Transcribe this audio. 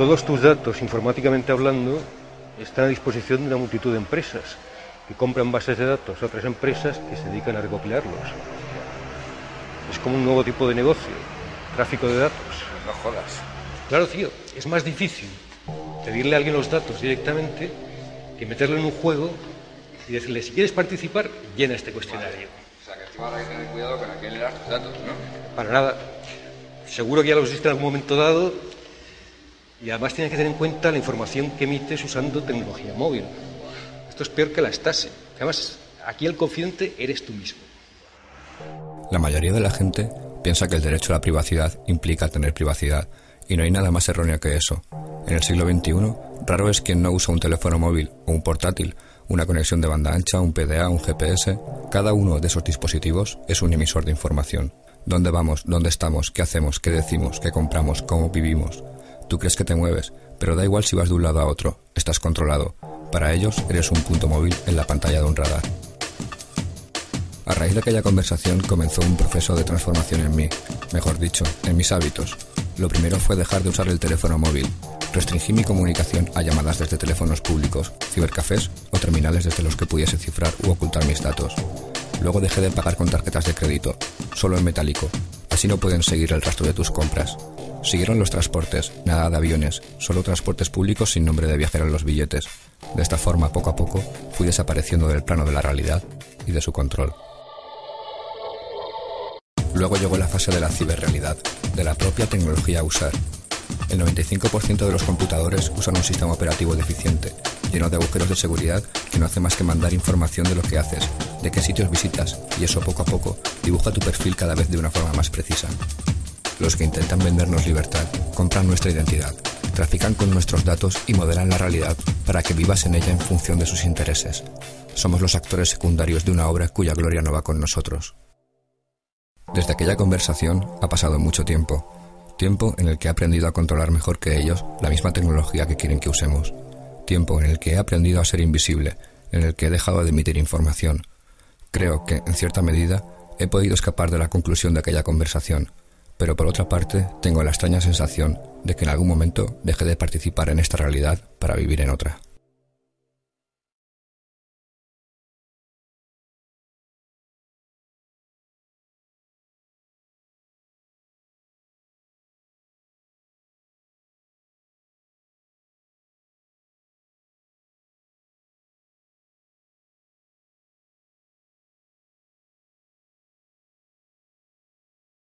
Todos tus datos, informáticamente hablando, están a disposición de una multitud de empresas que compran bases de datos a otras empresas que se dedican a recopilarlos. Es como un nuevo tipo de negocio, tráfico de datos. No jodas. Claro, tío, es más difícil pedirle a alguien los datos directamente que meterlo en un juego y decirle, si quieres participar, llena este cuestionario. O sea, que encima habrá que tener cuidado con a quién le das tus datos, ¿no? Para nada. Seguro que ya los diste en algún momento dado y además tienes que tener en cuenta la información que emites usando tecnología móvil. Esto es peor que la Stasi. Además, aquí el confidente eres tú mismo. La mayoría de la gente piensa que el derecho a la privacidad implica tener privacidad, y no hay nada más erróneo que eso. En el siglo XXI, raro es quien no usa un teléfono móvil o un portátil, una conexión de banda ancha, un PDA, un GPS. Cada uno de esos dispositivos es un emisor de información. ¿Dónde vamos? ¿Dónde estamos? ¿Qué hacemos? ¿Qué decimos? ¿Qué compramos? ¿Cómo vivimos? Tú crees que te mueves, pero da igual si vas de un lado a otro, estás controlado. Para ellos eres un punto móvil en la pantalla de un radar. A raíz de aquella conversación comenzó un proceso de transformación en mí, mejor dicho, en mis hábitos. Lo primero fue dejar de usar el teléfono móvil. Restringí mi comunicación a llamadas desde teléfonos públicos, cibercafés o terminales desde los que pudiese cifrar u ocultar mis datos. Luego dejé de pagar con tarjetas de crédito, solo en metálico. Así no pueden seguir el rastro de tus compras. Siguieron los transportes, nada de aviones, solo transportes públicos sin nombre de viajero en los billetes. De esta forma, poco a poco, fui desapareciendo del plano de la realidad y de su control. Luego llegó la fase de la ciberrealidad, de la propia tecnología a usar. El 95% de los computadores usan un sistema operativo deficiente, lleno de agujeros de seguridad que no hace más que mandar información de lo que haces, de qué sitios visitas, y eso poco a poco dibuja tu perfil cada vez de una forma más precisa. Los que intentan vendernos libertad compran nuestra identidad, trafican con nuestros datos y modelan la realidad para que vivas en ella en función de sus intereses. Somos los actores secundarios de una obra cuya gloria no va con nosotros. Desde aquella conversación ha pasado mucho tiempo, tiempo en el que he aprendido a controlar mejor que ellos la misma tecnología que quieren que usemos, tiempo en el que he aprendido a ser invisible, en el que he dejado de emitir información. Creo que, en cierta medida, he podido escapar de la conclusión de aquella conversación, pero por otra parte tengo la extraña sensación de que en algún momento dejé de participar en esta realidad para vivir en otra.